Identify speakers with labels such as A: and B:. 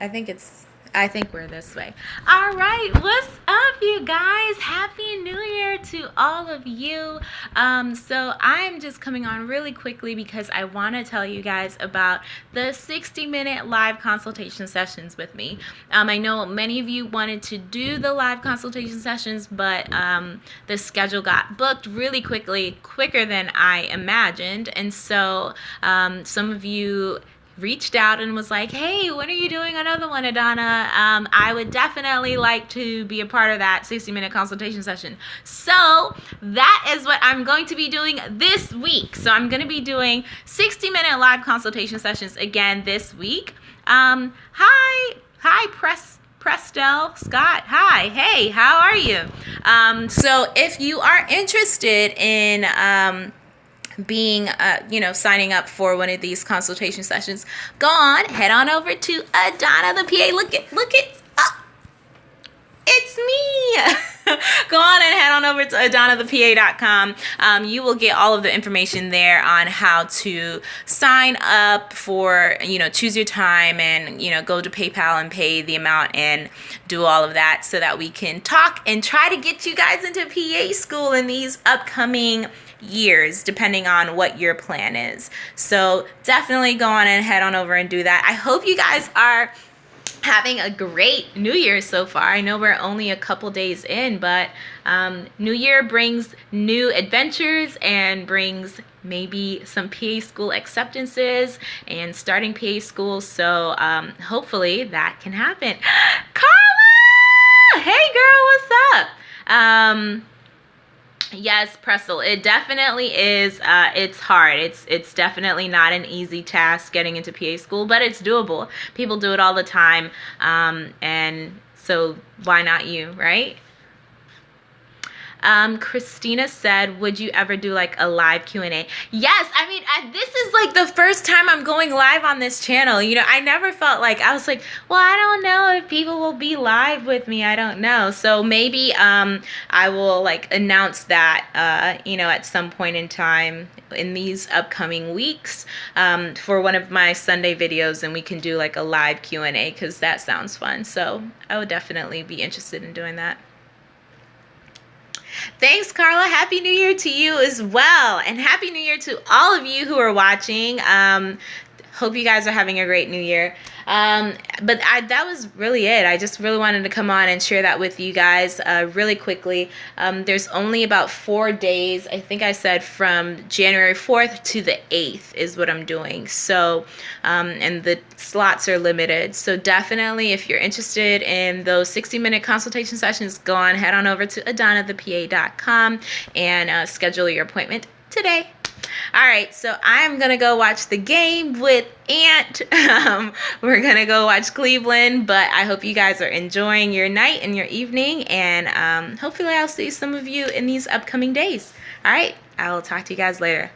A: I think it's I think we're this way. All right, what's up, you guys? Happy New Year to all of you. Um, so I'm just coming on really quickly because I want to tell you guys about the 60-minute live consultation sessions with me. Um, I know many of you wanted to do the live consultation sessions, but um, the schedule got booked really quickly, quicker than I imagined, and so um, some of you reached out and was like, hey, when are you doing another one, Adana? Um, I would definitely like to be a part of that 60 minute consultation session. So that is what I'm going to be doing this week. So I'm going to be doing 60 minute live consultation sessions again this week. Um, hi, hi, press. Prestel Scott. Hi, hey, how are you? Um, so, if you are interested in um, being, uh, you know, signing up for one of these consultation sessions, go on, head on over to Adana the PA. Look at, look at, oh, it's me. go on and head on over to adanathepa.com. Um, you will get all of the information there on how to sign up for, you know, choose your time and, you know, go to PayPal and pay the amount and do all of that so that we can talk and try to get you guys into PA school in these upcoming years depending on what your plan is. So definitely go on and head on over and do that. I hope you guys are having a great new year so far. I know we're only a couple days in but um, new year brings new adventures and brings maybe some pa school acceptances and starting pa school. So um, hopefully that can happen. Carla! Hey girl what's up? Um, yes Prestel, it definitely is uh, it's hard. It's it's definitely not an easy task getting into pa school but it's doable. People do it all the time um, and so why not you right um, Christina said, would you ever do like a live Q&A? Yes, I mean, I, this is like the first time I'm going live on this channel. You know, I never felt like, I was like, well, I don't know if people will be live with me. I don't know. So maybe um, I will like announce that, uh, you know, at some point in time in these upcoming weeks um, for one of my Sunday videos and we can do like a live Q&A because that sounds fun. So I would definitely be interested in doing that. Thanks, Carla. Happy New Year to you as well. And Happy New Year to all of you who are watching. Um, hope you guys are having a great new year. Um, but I, that was really it. I just really wanted to come on and share that with you guys uh, really quickly. Um, there's only about four days, I think I said from January 4th to the 8th is what I'm doing. So, um, and the slots are limited. So definitely if you're interested in those 60 minute consultation sessions, go on, head on over to adanathepa.com and uh, schedule your appointment today. All right, so I'm gonna go watch the game with Ant. Um, we're gonna go watch Cleveland, but I hope you guys are enjoying your night and your evening, and um, hopefully I'll see some of you in these upcoming days. All right, I'll talk to you guys later.